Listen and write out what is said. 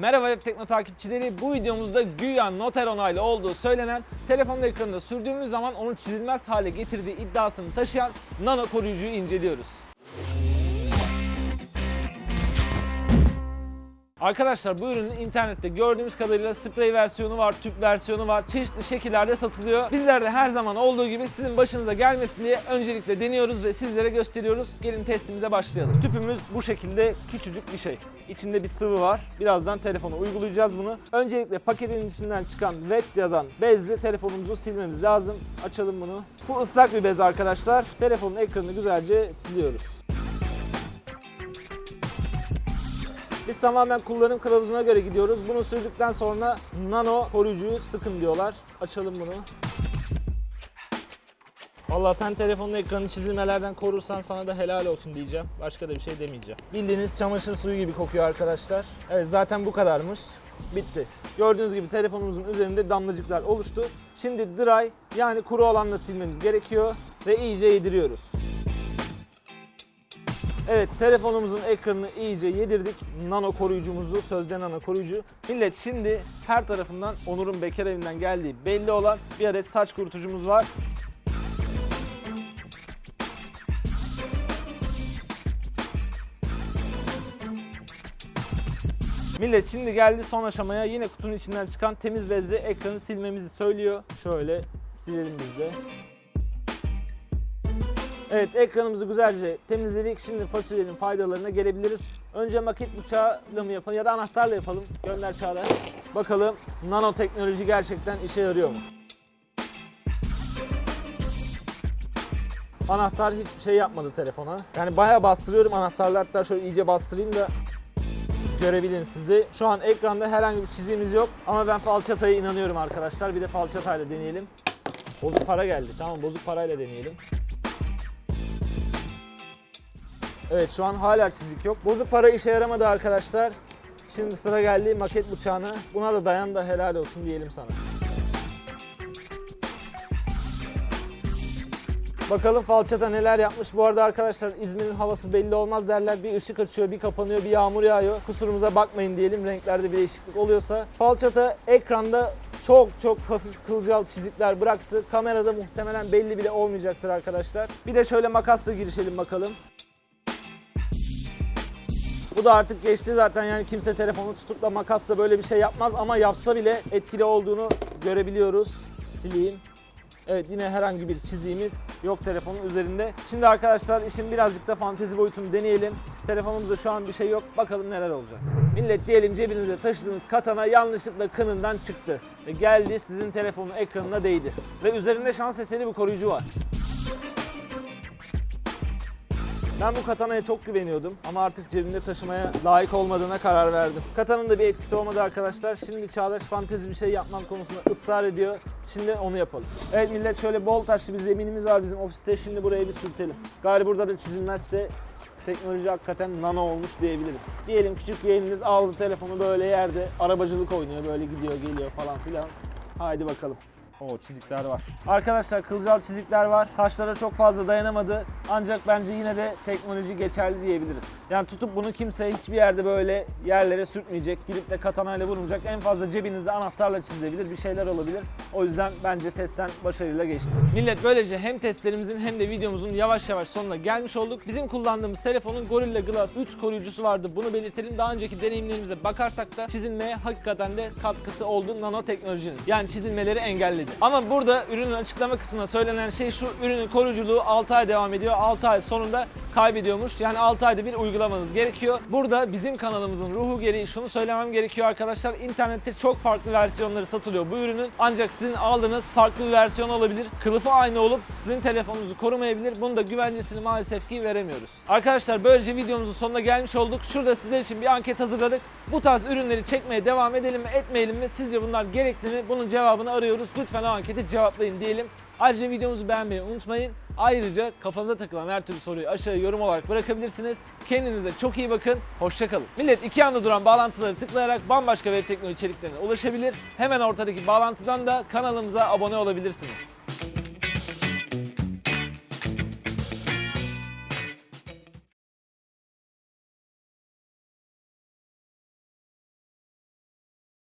Merhaba Web Tekno takipçileri. Bu videomuzda güya noter onaylı olduğu söylenen telefonun ekranında sürdüğümüz zaman onu çizilmez hale getirdiği iddiasını taşıyan nano koruyucuyu inceliyoruz. Arkadaşlar bu ürünün internette gördüğümüz kadarıyla sprey versiyonu var, tüp versiyonu var. Çeşitli şekillerde satılıyor. Bizler de her zaman olduğu gibi sizin başınıza gelmesin diye öncelikle deniyoruz ve sizlere gösteriyoruz. Gelin testimize başlayalım. Tüpümüz bu şekilde küçücük bir şey. İçinde bir sıvı var. Birazdan telefona uygulayacağız bunu. Öncelikle paketin içinden çıkan wet yazan bezle telefonumuzu silmemiz lazım. Açalım bunu. Bu ıslak bir bez arkadaşlar. Telefonun ekranını güzelce siliyoruz. Biz tamamen kullanım kılavuzuna göre gidiyoruz. Bunu sürdükten sonra nano koruyucuyu sıkın diyorlar. Açalım bunu. Vallahi sen telefonun ekranını çizilmelerden korursan sana da helal olsun diyeceğim. Başka da bir şey demeyeceğim. Bildiğiniz çamaşır suyu gibi kokuyor arkadaşlar. Evet zaten bu kadarmış. Bitti. Gördüğünüz gibi telefonumuzun üzerinde damlacıklar oluştu. Şimdi dry yani kuru olanla silmemiz gerekiyor ve iyice yediriyoruz. Evet telefonumuzun ekranını iyice yedirdik. Nano koruyucumuzu, sözde nano koruyucu. Millet şimdi her tarafından Onur'un bekar evinden geldiği belli olan bir adet saç kurutucumuz var. Millet şimdi geldi son aşamaya yine kutunun içinden çıkan temiz bezle ekranı silmemizi söylüyor. Şöyle silelim biz de. Evet ekranımızı güzelce temizledik. Şimdi fasulyenin faydalarına gelebiliriz. Önce maket bıçağıyla mı yapalım ya da anahtarla yapalım. Gönder Çağlar. Bakalım nanoteknoloji gerçekten işe yarıyor mu? Anahtar hiçbir şey yapmadı telefona. Yani bayağı bastırıyorum anahtarla hatta şöyle iyice bastırayım da görebilin siz de. Şu an ekranda herhangi bir çizimimiz yok ama ben falçataya inanıyorum arkadaşlar. Bir de falçatayla deneyelim. Bozuk para geldi. Tamam bozuk parayla deneyelim. Evet şu an hala çizik yok. Bozuk para işe yaramadı arkadaşlar. Şimdi sıra geldi maket bıçağına. Buna da dayan da helal olsun diyelim sana. Bakalım falçata neler yapmış. Bu arada arkadaşlar İzmir'in havası belli olmaz derler. Bir ışık açıyor, bir kapanıyor, bir yağmur yağıyor. Kusurumuza bakmayın diyelim. Renklerde bir değişiklik oluyorsa. Falçata ekranda çok çok hafif kılcal çizikler bıraktı. Kamerada muhtemelen belli bile olmayacaktır arkadaşlar. Bir de şöyle makasla girişelim bakalım. Bu da artık geçti zaten yani kimse telefonu tutup da makasla böyle bir şey yapmaz ama yapsa bile etkili olduğunu görebiliyoruz. Sileyim. Evet yine herhangi bir çiziğimiz yok telefonun üzerinde. Şimdi arkadaşlar işin birazcık da fantezi boyutunu deneyelim. Telefonumuzda şu an bir şey yok. Bakalım neler olacak. Millet diyelim cebinizde taşıdığınız katana yanlışlıkla kınından çıktı. Ve geldi sizin telefonun ekranına değdi. Ve üzerinde şans eseri bir koruyucu var. Ben bu katanaya çok güveniyordum ama artık cebimde taşımaya layık olmadığına karar verdim. Katanın da bir etkisi olmadı arkadaşlar. Şimdi Çağdaş fantezi bir şey yapmam konusunda ısrar ediyor. Şimdi onu yapalım. Evet millet şöyle bol taşlı bir zeminimiz var bizim ofiste. Şimdi buraya bir sürtelim. Gari burada da çizilmezse teknoloji hakikaten nano olmuş diyebiliriz. Diyelim küçük yeğeniniz aldı telefonu böyle yerde arabacılık oynuyor böyle gidiyor geliyor falan filan. Haydi bakalım. O çizikler var. Arkadaşlar kılcal çizikler var. Taşlara çok fazla dayanamadı. Ancak bence yine de teknoloji geçerli diyebiliriz. Yani tutup bunu kimse hiçbir yerde böyle yerlere sürtmeyecek. Gidip de katanayla vurmayacak. En fazla cebinizde anahtarla çizilebilir. Bir şeyler olabilir. O yüzden bence testten başarıyla geçti. Millet böylece hem testlerimizin hem de videomuzun yavaş yavaş sonuna gelmiş olduk. Bizim kullandığımız telefonun Gorilla Glass 3 koruyucusu vardı. Bunu belirtelim. Daha önceki deneyimlerimize bakarsak da çizilmeye hakikaten de katkısı oldu nanoteknolojinin. Yani çizilmeleri engelledi. Ama burada ürünün açıklama kısmına söylenen şey şu. Ürünün koruyuculuğu 6 ay devam ediyor. 6 ay sonunda kaybediyormuş. Yani 6 ayda bir uygulamanız gerekiyor. Burada bizim kanalımızın ruhu gereği şunu söylemem gerekiyor arkadaşlar. İnternette çok farklı versiyonları satılıyor bu ürünün. Ancak sizin aldığınız farklı bir versiyon olabilir. Kılıfı aynı olup sizin telefonunuzu korumayabilir. Bunun da güvencesini maalesef ki veremiyoruz. Arkadaşlar böylece videomuzun sonuna gelmiş olduk. Şurada sizler için bir anket hazırladık. Bu tarz ürünleri çekmeye devam edelim mi etmeyelim mi? Sizce bunlar gerekli mi? Bunun cevabını arıyoruz. Lütfen o anketi cevaplayın diyelim. Ayrıca videomuzu beğenmeyi unutmayın. Ayrıca kafanıza takılan her türlü soruyu aşağıya yorum olarak bırakabilirsiniz. Kendinize çok iyi bakın. Hoşçakalın. Millet iki yanda duran bağlantıları tıklayarak bambaşka web teknoloji içeriklerine ulaşabilir. Hemen ortadaki bağlantıdan da kanalımıza abone olabilirsiniz.